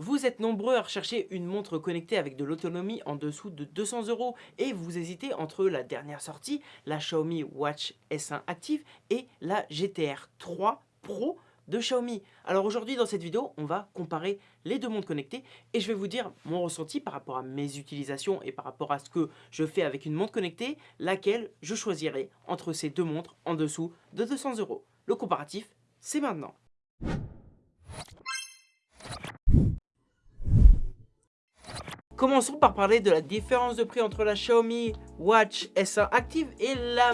Vous êtes nombreux à rechercher une montre connectée avec de l'autonomie en dessous de 200 euros et vous hésitez entre la dernière sortie, la Xiaomi Watch S1 Active et la GTR 3 Pro de Xiaomi. Alors aujourd'hui dans cette vidéo, on va comparer les deux montres connectées et je vais vous dire mon ressenti par rapport à mes utilisations et par rapport à ce que je fais avec une montre connectée, laquelle je choisirai entre ces deux montres en dessous de 200 euros. Le comparatif, c'est maintenant. Commençons par parler de la différence de prix entre la Xiaomi Watch S1 Active et la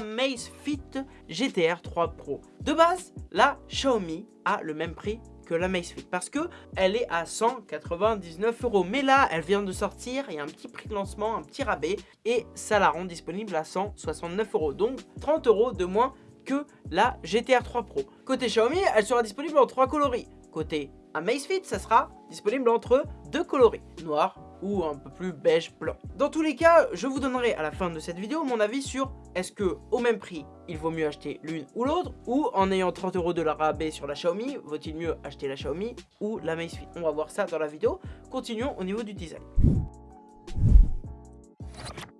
Fit GTR 3 Pro. De base, la Xiaomi a le même prix que la Fit parce que elle est à 199 euros. Mais là, elle vient de sortir, il y a un petit prix de lancement, un petit rabais et ça la rend disponible à 169 euros. Donc 30 euros de moins que la GTR 3 Pro. Côté Xiaomi, elle sera disponible en trois coloris. Côté Amazfit, ça sera disponible entre deux coloris, noir ou un peu plus beige blanc. Dans tous les cas, je vous donnerai à la fin de cette vidéo mon avis sur est-ce que au même prix, il vaut mieux acheter l'une ou l'autre ou en ayant 30 euros de la rabais sur la Xiaomi, vaut-il mieux acheter la Xiaomi ou la Amazfit On va voir ça dans la vidéo. Continuons au niveau du design.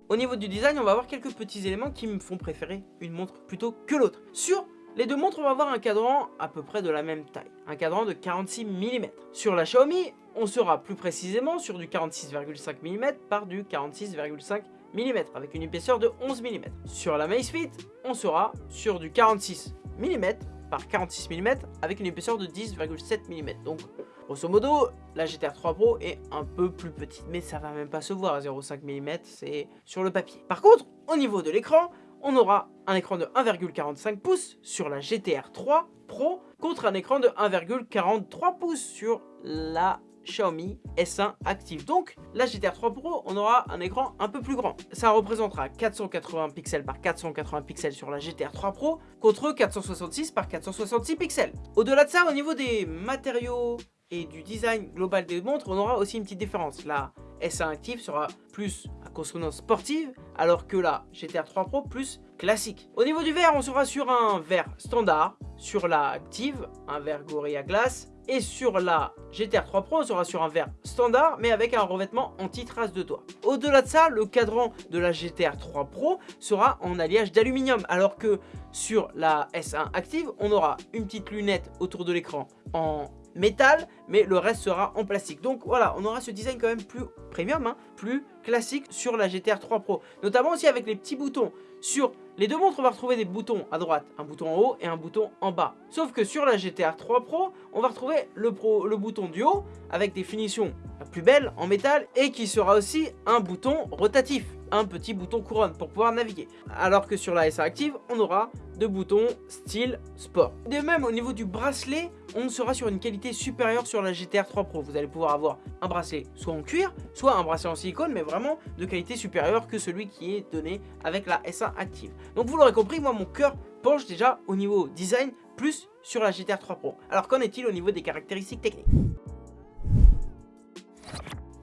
Au niveau du design, on va voir quelques petits éléments qui me font préférer une montre plutôt que l'autre. Sur les deux montres, on va avoir un cadran à peu près de la même taille, un cadran de 46 mm. Sur la Xiaomi, on sera plus précisément sur du 46,5 mm par du 46,5 mm avec une épaisseur de 11 mm. Sur la Amazfit, on sera sur du 46 mm par 46 mm avec une épaisseur de 10,7 mm. Donc, grosso modo, la GTR 3 Pro est un peu plus petite, mais ça va même pas se voir, 0,5 mm, c'est sur le papier. Par contre, au niveau de l'écran, on aura un écran de 1,45 pouces sur la GTR 3 Pro contre un écran de 1,43 pouces sur la Xiaomi S1 Active. Donc, la GTR 3 Pro, on aura un écran un peu plus grand. Ça représentera 480 pixels par 480 pixels sur la GTR 3 Pro contre 466 par 466 pixels. Au-delà de ça, au niveau des matériaux et du design global des montres, on aura aussi une petite différence. La S1 Active sera plus consonance sportive, alors que la GTR 3 Pro plus classique. Au niveau du verre, on sera sur un verre standard, sur la Active, un verre Gorilla Glass, et sur la GTR 3 Pro, on sera sur un verre standard, mais avec un revêtement anti-trace de doigts. Au-delà de ça, le cadran de la GTR 3 Pro sera en alliage d'aluminium, alors que sur la S1 Active, on aura une petite lunette autour de l'écran en métal, mais le reste sera en plastique. Donc voilà, on aura ce design quand même plus premium, hein, plus classique sur la GTR 3 Pro. Notamment aussi avec les petits boutons. Sur les deux montres, on va retrouver des boutons à droite, un bouton en haut et un bouton en bas. Sauf que sur la GTR 3 Pro, on va retrouver le, bouton du haut avec des finitions plus belles en métal et qui sera aussi un bouton rotatif un petit bouton couronne pour pouvoir naviguer. Alors que sur la SA Active, on aura deux boutons style sport. De même, au niveau du bracelet, on sera sur une qualité supérieure sur la GTR 3 Pro. Vous allez pouvoir avoir un bracelet soit en cuir, soit un bracelet en silicone, mais vraiment de qualité supérieure que celui qui est donné avec la SA Active. Donc vous l'aurez compris, moi mon cœur penche déjà au niveau design plus sur la GTR 3 Pro. Alors qu'en est-il au niveau des caractéristiques techniques?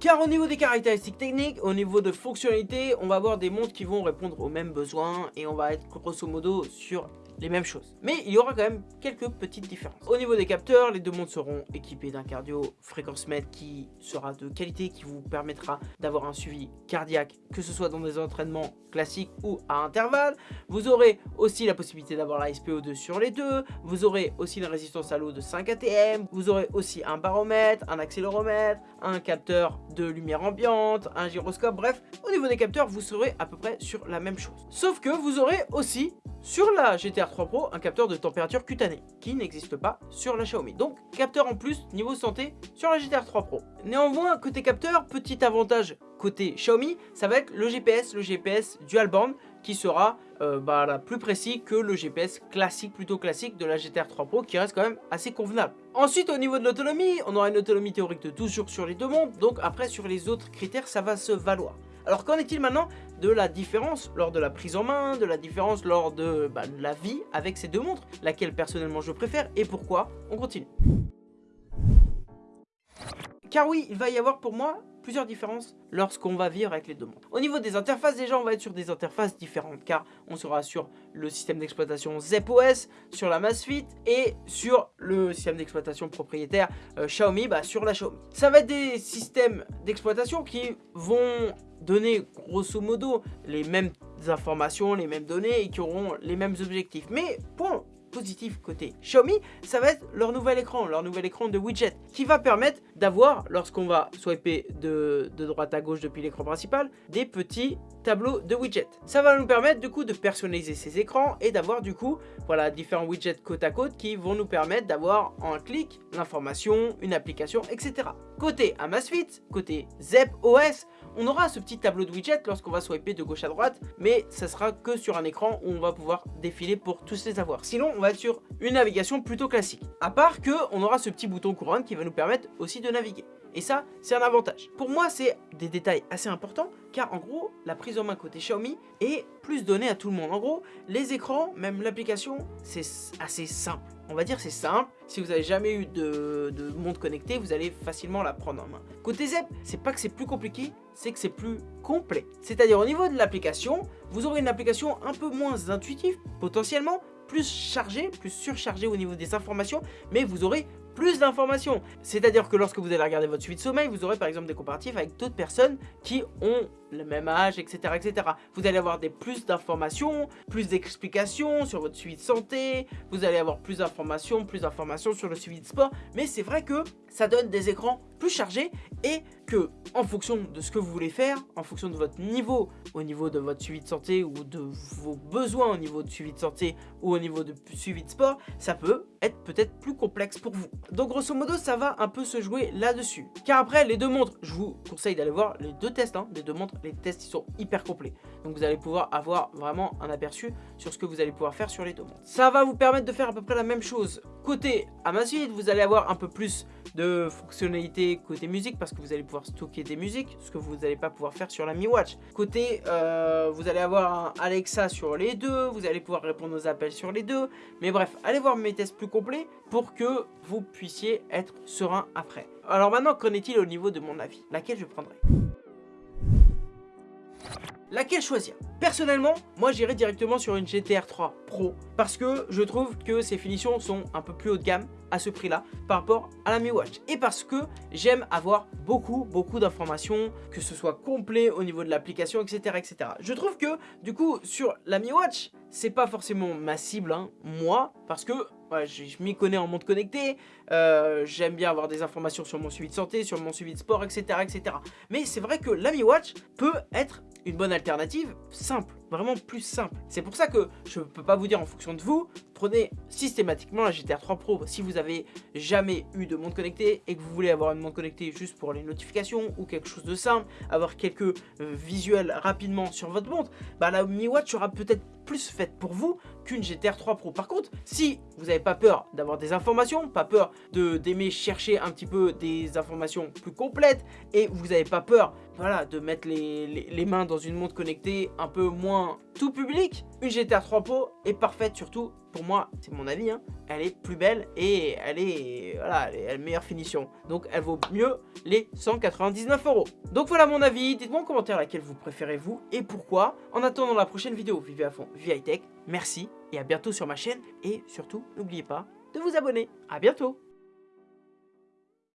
Car au niveau des caractéristiques techniques, au niveau de fonctionnalité, on va avoir des montres qui vont répondre aux mêmes besoins et on va être grosso modo sur les mêmes choses. Mais il y aura quand même quelques petites différences. Au niveau des capteurs, les deux montres seront équipées d'un cardio fréquence mètre qui sera de qualité, qui vous permettra d'avoir un suivi cardiaque, que ce soit dans des entraînements classiques ou à intervalles. Vous aurez aussi la possibilité d'avoir la SPO2 sur les deux. Vous aurez aussi une résistance à l'eau de 5 ATM. Vous aurez aussi un baromètre, un accéléromètre, un capteur de lumière ambiante, un gyroscope. Bref, au niveau des capteurs, vous serez à peu près sur la même chose. Sauf que vous aurez aussi sur la GTR 3 Pro un capteur de température cutanée qui n'existe pas sur la Xiaomi. Donc capteur en plus niveau santé sur la GTR 3 Pro. Néanmoins côté capteur, petit avantage côté Xiaomi, ça va être le GPS, le GPS dual band qui sera euh, bah, plus précis que le GPS classique, plutôt classique de la GTR 3 Pro qui reste quand même assez convenable. Ensuite au niveau de l'autonomie, on aura une autonomie théorique de 12 jours sur les deux montres, donc après sur les autres critères ça va se valoir. Alors qu'en est-il maintenant? De la différence lors de la prise en main, de la différence lors de, bah, la vie avec ces deux montres, laquelle personnellement je préfère et pourquoi On continue. Car oui, il va y avoir pour moi plusieurs différences lorsqu'on va vivre avec les deux montres. Au niveau des interfaces, déjà on va être sur des interfaces différentes car on sera sur le système d'exploitation ZepOS, sur la Masfit et sur le système d'exploitation propriétaire euh, Xiaomi, bah, sur la Xiaomi. Ça va être des systèmes d'exploitation qui vont donner grosso modo les mêmes informations, les mêmes données et qui auront les mêmes objectifs. Mais point positif côté Xiaomi, ça va être leur nouvel écran, leur nouvel écran de widget, qui va permettre d'avoir, lorsqu'on va swiper de, de droite à gauche depuis l'écran principal, des petits tableaux de widgets. Ça va nous permettre du coup de personnaliser ces écrans et d'avoir du coup, voilà, différents widgets côte à côte qui vont nous permettre d'avoir en clic l'information, une application, etc. Côté Amazfit, côté Zep OS, on aura ce petit tableau de widgets lorsqu'on va swiper de gauche à droite, mais ça sera que sur un écran où on va pouvoir défiler pour tous les avoir. Sinon, on va être sur une navigation plutôt classique. À part que on aura ce petit bouton couronne qui va nous permettre aussi de naviguer. Et ça, c'est un avantage. Pour moi, c'est des détails assez importants, car en gros, la prise en main côté Xiaomi est plus donnée à tout le monde. En gros, les écrans, même l'application, c'est assez simple. On va dire c'est simple, si vous n'avez jamais eu de, de montre connectée, vous allez facilement la prendre en main. Côté ZEP, c'est pas que c'est plus compliqué, c'est que c'est plus complet. C'est-à-dire au niveau de l'application, vous aurez une application un peu moins intuitive, potentiellement, plus chargée, plus surchargée au niveau des informations, mais vous aurez plus d'informations. C'est-à-dire que lorsque vous allez regarder votre suite de sommeil, vous aurez par exemple des comparatifs avec d'autres personnes qui ont le même âge, etc. etc. Vous allez avoir des plus d'informations, plus d'explications sur votre suivi de santé, vous allez avoir plus d'informations, plus d'informations sur le suivi de sport, mais c'est vrai que ça donne des écrans plus chargés et que en fonction de ce que vous voulez faire, en fonction de votre niveau, au niveau de votre suivi de santé ou de vos besoins au niveau de suivi de santé ou au niveau de suivi de sport, ça peut être peut-être plus complexe pour vous. Donc grosso modo, ça va un peu se jouer là-dessus. Car après, les deux montres, je vous conseille d'aller voir les deux tests hein, des deux montres les tests ils sont hyper complets. Donc vous allez pouvoir avoir vraiment un aperçu sur ce que vous allez pouvoir faire sur les deux montres. Ça va vous permettre de faire à peu près la même chose. Côté Amazfit, vous allez avoir un peu plus de fonctionnalités côté musique parce que vous allez pouvoir stocker des musiques, ce que vous n'allez pas pouvoir faire sur la Mi Watch. Côté, euh, vous allez avoir un Alexa sur les deux, vous allez pouvoir répondre aux appels sur les deux. Mais bref, allez voir mes tests plus complets pour que vous puissiez être serein après. Alors maintenant, qu'en est-il au niveau de mon avis? Laquelle je prendrai? Laquelle choisir? Personnellement, moi j'irai directement sur une GTR 3 Pro parce que je trouve que ses finitions sont un peu plus haut de gamme à ce prix-là par rapport à la Mi Watch. Et parce que j'aime avoir beaucoup, beaucoup d'informations, que ce soit complet au niveau de l'application, etc., etc. Je trouve que, du coup, sur la Mi Watch, c'est pas forcément ma cible, hein, moi, parce que je, m'y connais en monde connecté, euh, j'aime bien avoir des informations sur mon suivi de santé, sur mon suivi de sport, etc. etc. Mais c'est vrai que la Mi Watch peut être une bonne alternative simple, vraiment plus simple. C'est pour ça que je ne peux pas vous dire en fonction de vous, prenez systématiquement la GTR 3 Pro si vous avez jamais eu de montre connectée et que vous voulez avoir une montre connectée juste pour les notifications ou quelque chose de simple, avoir quelques euh, visuels rapidement sur votre montre, bah la Mi Watch sera peut-être plus faite pour vous qu'une GTR 3 Pro. Par contre, si vous n'avez pas peur d'avoir des informations, pas peur d'aimer chercher un petit peu des informations plus complètes et vous n'avez pas peur voilà, de mettre les, mains dans une montre connectée un peu moins tout public, une GTR 3 Pro est parfaite surtout, pour moi, c'est mon avis, hein, elle est plus belle et elle est, voilà, elle est, meilleure finition. Donc elle vaut mieux les 199 euros. Donc voilà mon avis, dites-moi en commentaire laquelle vous préférez vous et pourquoi. En attendant la prochaine vidéo, vivez à fond, vivez high tech, merci et à bientôt sur ma chaîne et surtout n'oubliez pas de vous abonner. À bientôt